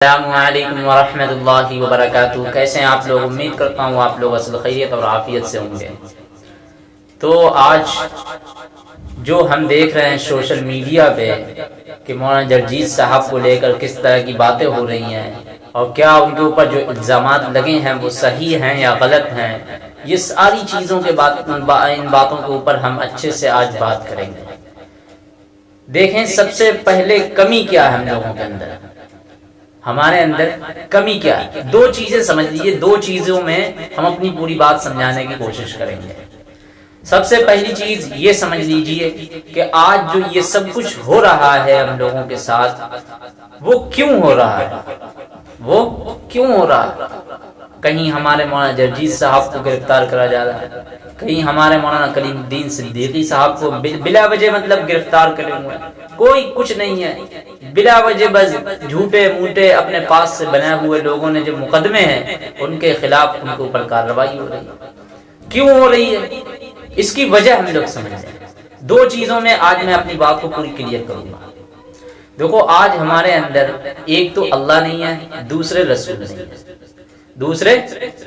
السلام علیکم ورحمۃ اللہ وبرکاتہ۔ کیسے ہیں آپ لوگ؟ امید کرتا ہوں آپ لوگ اصل خیریت اور عافیت سے ہوں گے۔ تو آج جو ہم دیکھ رہے ہیں سوشل میڈیا پہ کہ مولانا جرجیت صاحب کو لے کر کس طرح کی باتیں ہو رہی ہیں اور کیا ان کے اوپر جو الزامات لگے ہیں وہ صحیح ہیں یا غلط ہیں، یہ ساری چیزوں کے بات ان باتوں کے اوپر ہم اچھے سے آج بات کریں گے۔ دیکھیں سب سے پہلے کمی کیا ہے ہم لوگوں کے اندر۔ ہمارے اندر کمی کیا ہے؟ دو چیزیں سمجھ لیجیے دو چیزوں میں ہم اپنی پوری بات سمجھانے کی کوشش کریں گے۔ سب سے پہلی چیز یہ سمجھ لیجیے کہ آج جو یہ سب کچھ ہو رہا ہے ہم لوگوں کے ساتھ، وہ کیوں ہو رہا ہے؟ وہ کیوں ہو رہا ہے؟ کہیں ہمارے مولانا جرجیت صاحب کو گرفتار کرا جا رہا ہے؟ کہیں ہمارے مولانا کلیم الدین صدیقی صاحب کو بلا وجہ مطلب گرفتار کرے ہوئے کوئی کچھ نہیں ہے۔ بلا وجہ بس جھوٹے موٹے اپنے پاس سے بنے ہوئے لوگوں نے جو مقدمے ہیں، ان کے خلاف ان کے اوپر کارروائی ہو رہی ہے۔ کیوں ہو رہی ہے؟ اس کی وجہ ہم لوگ سمجھ دو چیزوں میں آج میں اپنی بات کو پوری کلیئر کروں گا۔ دیکھو، آج ہمارے اندر ایک تو اللہ نہیں ہے، دوسرے رسول نہیں ہے دوسرے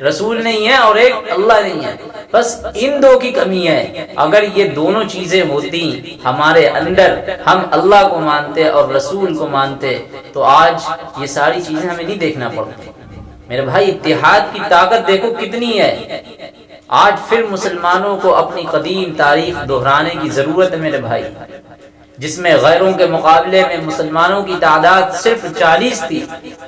رسول نہیں ہے اور ایک اللہ نہیں ہے بس ان دو کی کمی ہے۔ اگر یہ دونوں چیزیں ہوتی ہمارے اندر، ہم اللہ کو مانتے اور رسول کو مانتے، تو آج یہ ساری چیزیں ہمیں نہیں دیکھنا پڑتی۔ میرے بھائی، اتحاد کی طاقت دیکھو کتنی ہے۔ آج پھر مسلمانوں کو اپنی قدیم تاریخ دہرانے کی ضرورت ہے میرے بھائی۔ جس میں غیروں کے مقابلے میں مسلمانوں کی تعداد صرف چالیس تھی،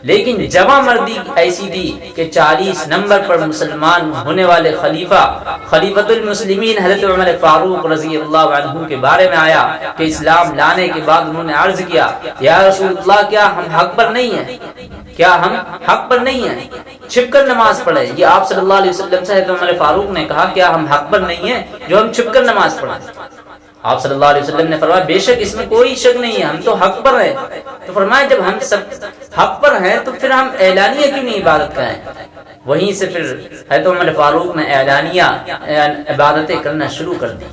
لیکن جمع مردی ایسی تھی کہ چالیس نمبر پر مسلمان ہونے والے خلیفہ خلیفت المسلمین حضرت عمر فاروق رضی اللہ عنہ کے بارے میں آیا کہ اسلام لانے کے بعد انہوں نے عرض کیا، یا رسول اللہ، کیا ہم حق پر نہیں ہیں؟ کیا ہم حق پر نہیں ہیں؟ چھپ کر نماز پڑھے یہ آپ صلی اللہ علیہ وسلم سے عمر فاروق نے کہا، کیا ہم حق پر نہیں ہیں؟ جو ہم چھپ کر نماز پڑھیں؟ آپ صلی اللہ علیہ وسلم نے فرمایا، بے شک اس میں کوئی شک نہیں ہے، ہم تو حق پر ہیں۔ تو فرمایا، جب ہم سب حق پر ہیں، تو پھر ہم اعلانیہ کیوں نہیں عبادت کریں؟ وہیں سے پھر حضرت عمر فاروق نے اعلانیہ یعنی عبادتیں کرنا شروع کر دی۔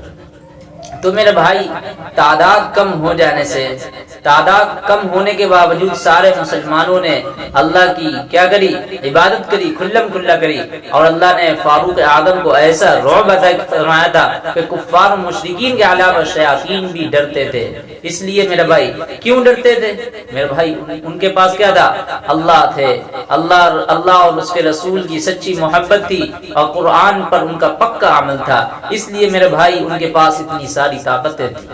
تو میرے بھائی، تعداد کم ہو جانے سے، تعداد کم ہونے کے باوجود سارے مسلمانوں نے اللہ کی کیا کری؟ عبادت کری، کھلم کھلا کری۔ اور اللہ نے فاروق اعظم کو ایسا رعب فرمایا تھا کہ کفار مشرقین کے علاوہ شیاطین بھی ڈرتے تھے۔ اس لیے میرے بھائی، کیوں ڈرتے تھے؟ میرے بھائی، ان کے پاس کیا تھا؟ اللہ تھے۔ اللہ اللہ اور اس کے رسول کی سچی محبت تھی اور قرآن پر ان کا پکا عمل تھا۔ اس لیے میرے بھائی، ان کے پاس اتنی ساری ساری طاقتیں تھی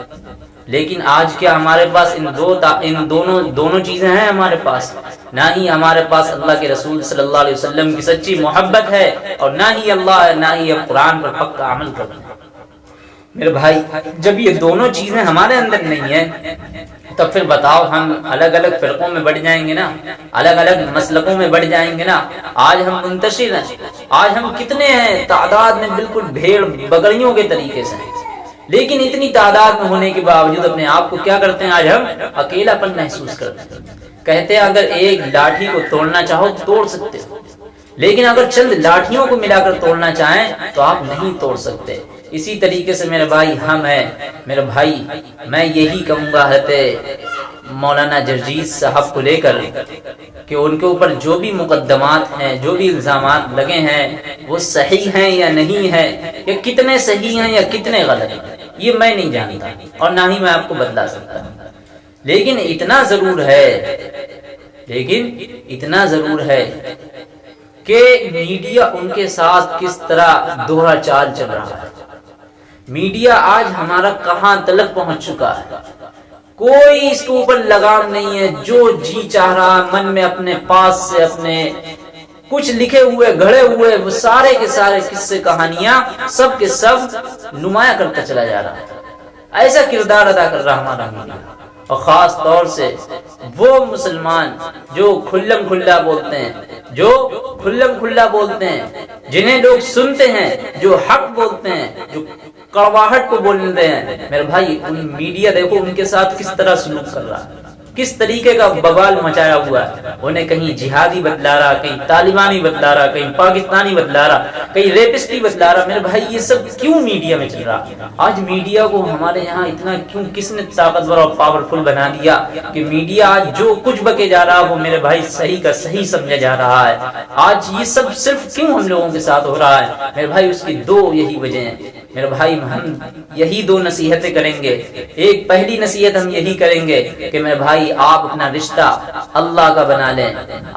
لیکن آج کیا ہمارے پاس ان دو ان دونوں دونوں چیزیں ہیں ہمارے پاس؟ نہ ہی ہمارے پاس اللہ کے رسول صلی اللہ علیہ وسلم کی سچی محبت ہے اور نہ ہی اللہ، نہ ہی اب قرآن پر پکا عمل کرتے ہیں میرے بھائی، جب یہ دونوں چیزیں ہمارے اندر نہیں ہیں، تو پھر بتاؤ ہم الگ الگ فرقوں میں بڑھ جائیں گے نا؟ الگ الگ مسلکوں میں بڑھ جائیں گے نا؟ آج ہم منتشر ہیں۔ آج ہم کتنے ہیں؟ تعداد میں بالکل بھیڑ بگڑیوں کے طریقے سے۔ ہیں لیکن اتنی تعداد میں ہونے کے باوجود اپنے آپ کو کیا کرتے ہیں؟ آج ہم اکیلا پن محسوس کرتے ہیں۔ کہتے ہیں، اگر ایک لاٹھی کو توڑنا چاہو توڑ سکتے ہو۔ لیکن اگر چند لاٹھیوں کو ملا کر توڑنا چاہیں تو آپ نہیں توڑ سکتے۔ اسی طریقے سے میرے بھائی، ہم ہیں۔ میرے بھائی، میں یہی کہوں گا مولانا جرجیت صاحب کو لے کر کہ ان کے اوپر جو بھی مقدمات ہیں، جو بھی الزامات لگے ہیں، وہ صحیح ہیں یا نہیں ہے یا کتنے صحیح ہیں یا کتنے غلط ہیں، یہ میں نہیں جانتا اور نہ ہی میں آپ کو بدلا سکتا ہوں۔ لیکن اتنا ضرور ہے، لیکن اتنا ضرور ہے کہ میڈیا ان کے ساتھ کس طرح دوہرا چال چل رہا ہے۔ میڈیا آج ہمارا کہاں تلک پہنچ چکا ہے؟ کوئی اس کے اوپر لگام نہیں ہے، جو جی چاہ رہا من میں اپنے پاس سے اپنے کچھ لکھے ہوئے، گھڑے ہوئے، وہ سارے کے سارے قصے، کہانیاں سب کے سب نمایاں کرتا چلا جا رہا ہے ایسا کردار ادا کر رہا ہمارا میڈیا اور خاص طور سے وہ مسلمان جو کھلم کھلا بولتے ہیں، جو کھلم کھلا بولتے ہیں، جنہیں لوگ سنتے ہیں، جو حق بولتے ہیں، جو کڑواہٹ کو بولتے ہیں۔ میرے بھائی، ان میڈیا دیکھو ان کے ساتھ کس طرح سلوک کر رہا ہے۔ کس طریقے کا بوال مچایا ہوا ہے۔ انہیں کہیں جہادی بتلا رہا، کہیں طالبانی بتلا رہا، کہیں پاکستانی بتلا رہا، کہیں ریپسٹی بتلا رہا۔ میرے بھائی، یہ سب کیوں میڈیا میں چل رہا؟ آج میڈیا کو ہمارے یہاں اتنا کیوں، کس نے طاقتور اور پاورفل بنا دیا کہ میڈیا آج جو کچھ بکے جا رہا، وہ میرے بھائی صحیح کا صحیح سمجھا جا رہا ہے۔ آج یہ سب صرف کیوں ہم لوگوں کے ساتھ ہو رہا ہے؟ میرے بھائی، اس کی دو یہی وجہ ہیں۔ میرے بھائی ہم یہی دو نصیحتیں کریں گے۔ ایک پہلی نصیحت ہم یہی کریں گے کہ میرے بھائی آپ اپنا رشتہ اللہ کا بنا لیں،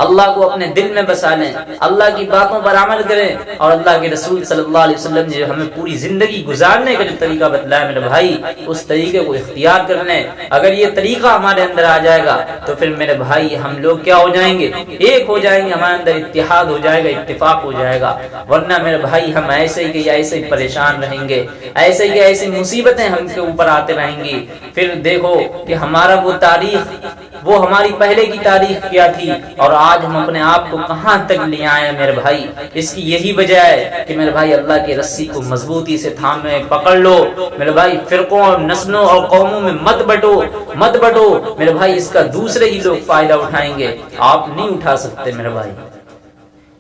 اللہ کو اپنے دل میں بسا لیں، اللہ کی باتوں پر عمل کریں اور اللہ کے رسول صلی اللہ علیہ وسلم نے ہمیں پوری زندگی گزارنے کا جو طریقہ بتلایا، میرے بھائی، اس طریقے کو اختیار کر لیں۔ اگر یہ طریقہ ہمارے اندر آ جائے گا تو پھر میرے بھائی ہم لوگ کیا ہو جائیں گے؟ ایک ہو جائیں گے، ہمارے اندر اتحاد ہو جائے گا، اتفاق ہو جائے گا۔ ورنہ میرے بھائی ہم ایسے ہی کہ ایسے ہی پریشان رہیں گے۔ گے۔ ایسے ہی ایسی مصیبتیں ہم کے اوپر آتے رہیں گی۔ پھر دیکھو کہ ہمارا وہ تاریخ، وہ ہماری پہلے کی تاریخ کیا تھی؟ اور آج ہم اپنے آپ کو کہاں تک لے آئے میرے بھائی؟ اس کی یہی وجہ ہے کہ میرے بھائی اللہ کی رسی کو مضبوطی سے تھامے، پکڑ لو۔ میرے بھائی، فرقوں اور نسلوں اور قوموں میں مت بٹو مت بٹو۔ میرے بھائی، اس کا دوسرے ہی لوگ فائدہ اٹھائیں گے۔ آپ نہیں اٹھا سکتے میرے بھائی۔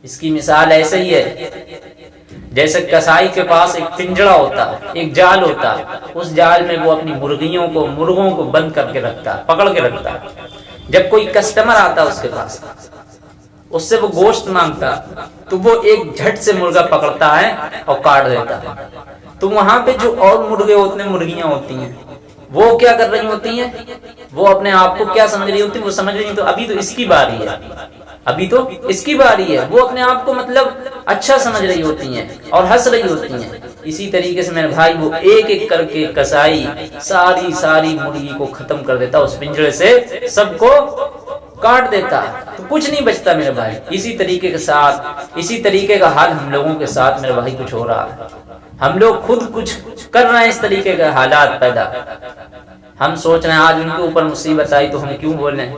اس کی مثال ایسے ہی ہے۔ جیسے کسائی کے پاس ایک پنجڑا ہوتا ہے، ایک جال ہوتا ہے، اس جال میں وہ اپنی مرغیوں کو، مرغوں کو بند کر کے رکھتا ہے، پکڑ کے رکھتا ہے۔ جب کوئی کسٹمر آتا اس کے پاس، اس سے وہ گوشت مانگتا تو وہ ایک جھٹ سے مرغا پکڑتا ہے اور کاٹ دیتا ہے۔ تو وہاں پہ جو اور مرغے ہوتے ہیں، مرغیاں ہوتی ہیں، وہ کیا کر رہی ہوتی ہیں؟ وہ اپنے آپ کو کیا سمجھ رہی ہوتی ہیں؟ وہ سمجھ رہی تو ابھی تو اس کی باری ہے۔ ابھی تو اس کی باری ہے۔ وہ اپنے آپ کو مطلب اچھا سمجھ رہی ہوتی ہیں اور ہنس رہی ہوتی ہیں۔ اسی طریقے سے میرے بھائی وہ ایک ایک کر کے کسائی ساری ساری مرغی کو ختم کر دیتا، اس پنجرے سے سب کو کاٹ دیتا۔ تو کچھ نہیں بچتا میرے بھائی۔ اسی طریقے کے ساتھ، اسی طریقے کا حال ہم لوگوں کے ساتھ میرے بھائی کچھ ہو رہا۔ ہے ہم لوگ خود کچھ کر رہے ہیں اس طریقے کے حالات پیدا۔ ہم سوچ رہے ہیں، آج ان کے اوپر مصیبت آئی تو ہم کیوں بول رہے ہیں؟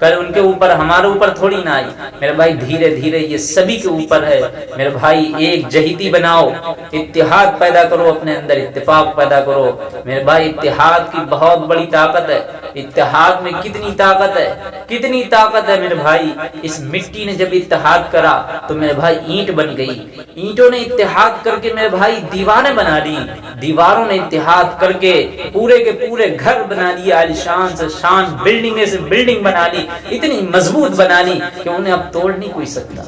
کل ان کے اوپر، ہمارے اوپر تھوڑی نہ آئی۔ میرے بھائی، دھیرے دھیرے یہ سبھی کے اوپر ہے۔ میرے بھائی، ایک جہیتی بناؤ۔ اتحاد پیدا کرو اپنے اندر، اتفاق پیدا کرو۔ میرے بھائی، اتحاد کی بہت بڑی طاقت ہے۔ اتحاد میں کتنی طاقت ہے؟ کتنی طاقت ہے میرے بھائی؟ اس مٹی نے جب اتحاد کرا تو میرے بھائی اینٹ بن گئی۔ اینٹوں نے اتحاد کر کے میرے بھائی دیوانے بنا لی دیواروں نے اتحاد کر کے پورے کے پورے گھر بنا لیا شان سے شان بلڈنگ سے بلڈنگ بنا لی اتنی مضبوط بنا لی کہ انہیں اب توڑ نہیں کوئی سکتا۔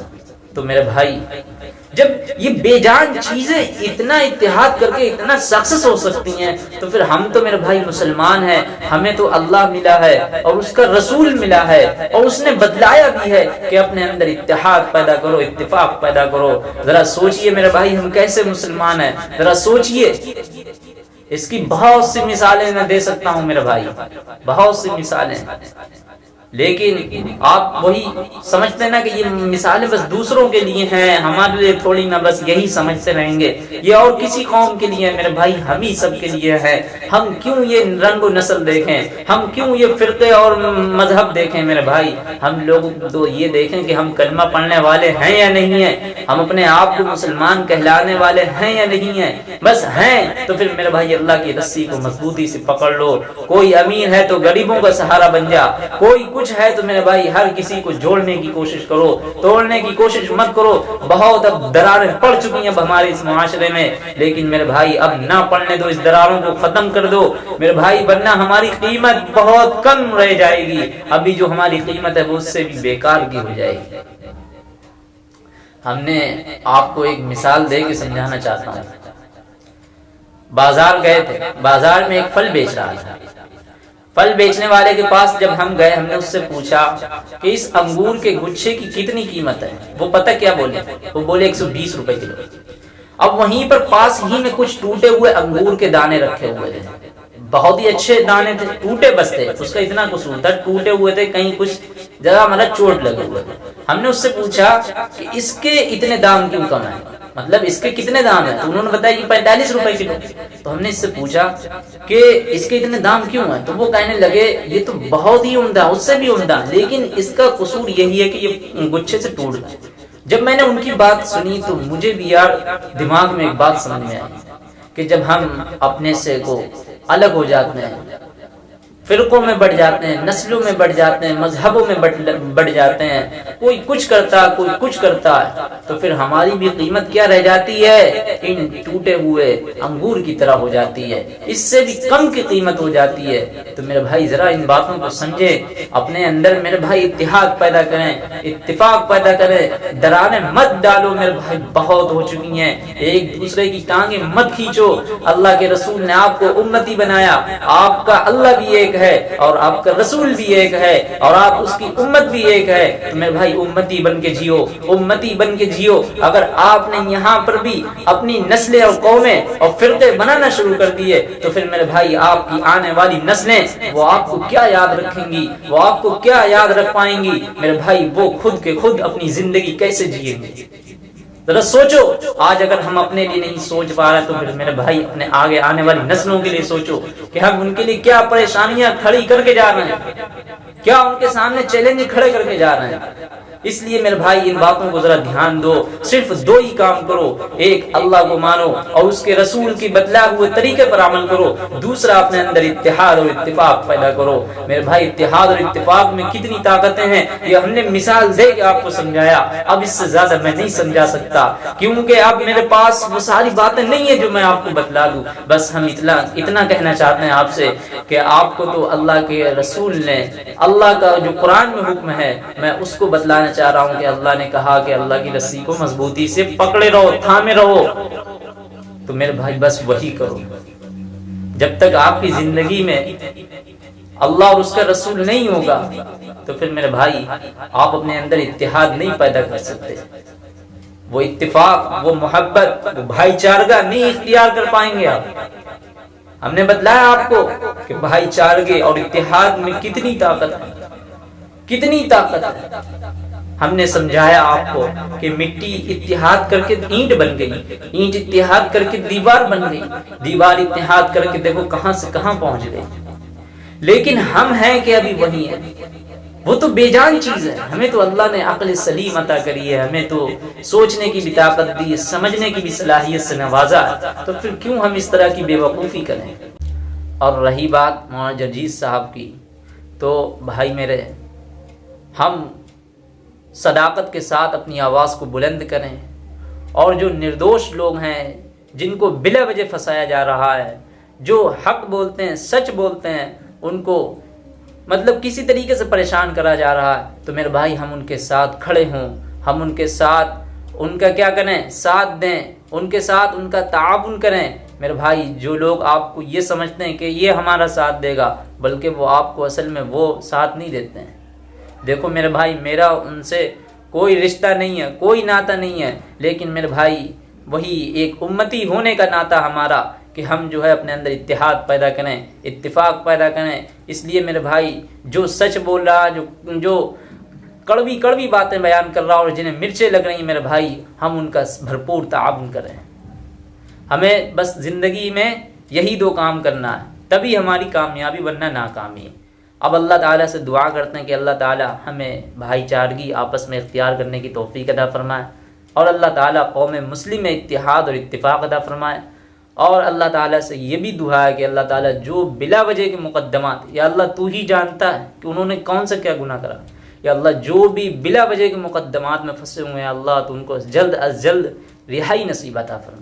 تو میرے بھائی، جب یہ بے جان چیزیں اتنا اتحاد کر کے اتنا سکسس ہو سکتی ہیں، تو پھر ہم تو میرے بھائی مسلمان ہیں، ہمیں تو اللہ ملا ہے اور اس کا رسول ملا ہے اور اس نے بدلایا بھی ہے کہ اپنے اندر اتحاد پیدا کرو، اتفاق پیدا کرو۔ ذرا سوچئے میرے بھائی، ہم کیسے مسلمان ہیں؟ ذرا سوچئے۔ اس کی بہت سی مثالیں میں دے سکتا ہوں میرے بھائی، بہت سی مثالیں۔ لیکن آپ وہی سمجھتے نا کہ یہ مثالیں بس دوسروں کے لیے ہیں، ہمارے لیے تھوڑی نہ بس یہی سمجھتے رہیں گے۔ یہ اور کسی قوم کے لیے میرے بھائی، ہم ہی سب کے لیے ہے۔ ہم کیوں یہ رنگ و نسل دیکھیں؟ ہم کیوں یہ فرقے اور مذہب دیکھیں میرے بھائی؟ ہم لوگ تو یہ دیکھیں کہ ہم کلمہ پڑھنے والے ہیں یا نہیں ہیں؟ ہم اپنے آپ کو مسلمان کہلانے والے ہیں یا نہیں ہیں؟ بس ہیں، تو پھر میرے بھائی اللہ کی رسی کو مضبوطی سے پکڑ لو۔ کوئی امیر ہے تو غریبوں کا سہارا بن جا۔ کوئی کچھ کچھ ہے تو میرے بھائی، ہر کسی کو جوڑنے کی کوشش کرو، توڑنے کی کوشش مت کرو۔ بہت اب دراریں پڑ چکی ہیں ہمارے اس معاشرے میں۔ لیکن میرے بھائی، اب نہ پڑنے دو، اس دراروں کو ختم کر دو۔ میرے بھائی بننا ہماری قیمت بہت کم رہ جائے گی۔ ابھی جو ہماری قیمت ہے، وہ اس سے بھی بیکار کی ہو جائے گی۔ ہم نے آپ کو ایک مثال دے کے سمجھانا چاہتا ہوں۔ بازار گئے تھے۔ بازار میں ایک پھل بیچ رہا تھا۔ پھل بیچنے والے کے پاس جب ہم گئے، ہم نے اس سے پوچھا کہ اس انگور کے گچھے کی کتنی قیمت ہے؟ وہ پتہ کیا بولے؟ وہ بولے ایک سو بیس روپے کلو۔ اب وہیں پر پاس ہی میں کچھ ٹوٹے ہوئے انگور کے دانے رکھے ہوئے تھے۔ بہت ہی اچھے دانے تھے، ٹوٹے بس تھے۔ اس کا اتنا قصور تھا، ٹوٹے ہوئے تھے، کہیں کچھ جگہ مطلب چوٹ لگے ہوئے تھے۔ ہم نے اس سے پوچھا کہ اس کے اتنے دام کیوں کم ہیں؟ مطلب اس کے کتنے دام ہیں؟ تو انہوں نے بتایا کہ پینتالیس روپے کلو۔ تو ہم نے اس سے پوچھا کہ اس کے اتنے دام کیوں ہیں؟ تو وہ کہنے لگے، یہ تو بہت ہی عمدہ اس سے بھی عمدہ لیکن اس کا قصور یہی ہے کہ یہ گچھے سے ٹوٹ گئے۔ جب میں نے ان کی بات سنی تو مجھے بھی یار دماغ میں ایک بات سمجھ میں آئی کہ جب ہم اپنے سے کو الگ ہو جاتے ہیں فرقوں میں بڑھ جاتے ہیں، نسلوں میں بڑھ جاتے ہیں، مذہبوں میں بڑھ جاتے ہیں۔ کوئی کچھ کرتا، کوئی کچھ کرتا ہے تو پھر ہماری بھی قیمت کیا رہ جاتی ہے؟ ان ٹوٹے ہوئے انگور کی طرح ہو جاتی ہے۔ اس سے بھی کم کی قیمت ہو جاتی ہے۔ تو میرے بھائی، ذرا ان باتوں کو سمجھے اپنے اندر میرے بھائی اتحاد پیدا کریں، اتفاق پیدا کریں۔ درانے مت ڈالو میرے بھائی، بہت ہو چکی ہیں۔ ایک دوسرے کی ٹانگیں مت کھینچو۔ اللہ کے رسول نے آپ کو امتی بنایا۔ آپ کا اللہ بھی ایک ہے اور آپ کا رسول بھی ایک ہے اور آپ اس کی امت بھی ایک ہے۔ تو میرے بھائی امتی بن کے جیو، امتی بن کے جیو۔ اگر آپ نے یہاں پر بھی اپنی نسلیں اور قومیں اور فرقے بنانا شروع کر دیے، تو پھر میرے بھائی آپ کی آنے والی نسلیں وہ آپ کو کیا یاد رکھیں گی؟ وہ آپ کو کیا یاد رکھ پائیں گی؟ میرے بھائی وہ خود کے خود اپنی زندگی کیسے جیئیں گے ذرا سوچو، آج اگر ہم اپنے لیے نہیں سوچ پا رہے تو پھر میرے بھائی اپنے آگے آنے والی نسلوں کے لیے سوچو کہ ہم ان کے لیے کیا پریشانیاں کھڑی کر کے جا رہے ہیں۔ کیا ان کے سامنے چیلنج کھڑے کر کے جا رہے ہیں؟ اس لیے میرے بھائی، ان باتوں کو ذرا دھیان دو، صرف دو ہی کام کرو۔ ایک، اللہ کو مانو اور اس کے رسول کی بدلا ہوئے طریقے پر عمل کرو۔ دوسرا، اپنے اندر اتحاد اور اتفاق پیدا کرو۔ میرے بھائی، اتحاد اور اتفاق میں کتنی طاقتیں ہیں، یہ ہم نے مثال دے کے آپ کو سمجھایا۔ اب اس سے زیادہ میں نہیں سمجھا سکتا، کیونکہ اب میرے پاس وہ ساری باتیں نہیں ہیں جو میں آپ کو بتلا دوں۔ بس ہم اتنا اتنا کہنا چاہتے ہیں آپ سے کہ آپ کو تو اللہ کے رسول نے، اللہ کا جو قرآن میں حکم ہے، میں اس کو بتلانا چاہ رہا ہوں کہ اللہ نے کہا کہ اللہ کی رسی کو مضبوطی سے پکڑے رہو، تھامے رہو۔ تو میرے بھائی، بس وہی کرو۔ جب تک آپ کی زندگی میں اللہ اور اس کا رسول نہیں ہوگا، تو پھر میرے بھائی، آپ اپنے اندر اتحاد نہیں پیدا کر سکتے۔ وہ اتفاق، وہ محبت، وہ بھائی چارگاہ نہیں اختیار کر پائیں گے آپ۔ ہم نے بتلایا آپ کو کہ بھائی چارگے اور اتحاد میں کتنی طاقت ہے کتنی طاقت۔ ہے ہم نے سمجھایا آپ کو کہ مٹی اتحاد کر کے اینٹ بن گئی، اینٹ اتحاد کر کے دیوار بن گئی۔ دیوار اتحاد کر کے دیکھو کہاں سے کہاں پہنچ گئی۔ لیکن ہم ہیں کہ ابھی وہی ہیں۔ وہ تو بے جان چیز ہے۔ ہمیں تو اللہ نے عقل سلیم عطا کری ہے۔ ہمیں تو سوچنے کی بھی طاقت دی، سمجھنے کی بھی صلاحیت سے نوازا تو پھر کیوں ہم اس طرح کی بے وقوفی کریں؟ اور رہی بات مولانا جرجیت صاحب کی۔ تو بھائی میرے، ہم صداقت کے ساتھ اپنی آواز کو بلند کریں۔ اور جو نردوش لوگ ہیں، جن کو بلا وجہ پھنسایا جا رہا ہے، جو حق بولتے ہیں، سچ بولتے ہیں، ان کو مطلب کسی طریقے سے پریشان کرا جا رہا ہے۔ تو میرے بھائی، ہم ان کے ساتھ کھڑے ہوں۔ ہم ان کے ساتھ ان کا کیا کریں؟ ساتھ دیں۔ ان کے ساتھ ان کا تعاون کریں۔ میرے بھائی، جو لوگ آپ کو یہ سمجھتے ہیں کہ یہ ہمارا ساتھ دے گا، بلکہ وہ آپ کو اصل میں وہ ساتھ نہیں دیتے ہیں۔ دیکھو میرے بھائی، میرا ان سے کوئی رشتہ نہیں ہے، کوئی ناتا نہیں ہے، لیکن میرے بھائی، وہی ایک امتی ہونے کا ناتا ہمارا کہ ہم جو ہے اپنے اندر اتحاد پیدا کریں، اتفاق پیدا کریں۔ اس لیے میرے بھائی، جو سچ بول رہا، جو جو کڑوی کڑوی باتیں بیان کر رہا اور جنہیں مرچیں لگ رہی ہیں، میرے بھائی، ہم ان کا بھرپور تعاون کریں۔ ہمیں بس زندگی میں یہی دو کام کرنا ہے، تبھی ہماری کامیابی بننا ناکامی۔ اب اللہ تعالیٰ سے دعا کرتے ہیں کہ اللہ تعالیٰ ہمیں بھائی چارگی آپس میں اختیار کرنے کی توفیق ادا فرمائے اور اللہ تعالیٰ قوم مسلم میں اتحاد اور اتفاق ادا فرمائے اور اللہ تعالیٰ سے یہ بھی دعا ہے کہ اللہ تعالیٰ جو بلا وجہ کے مقدمات، یا اللہ تو ہی جانتا ہے کہ انہوں نے کون سا کیا گناہ کرا، یا اللہ جو بھی بلا وجہ کے مقدمات میں پھنسے ہوئے ہیں، اللہ تو ان کو جلد از جلد رہائی نصیب عطا فرمائے۔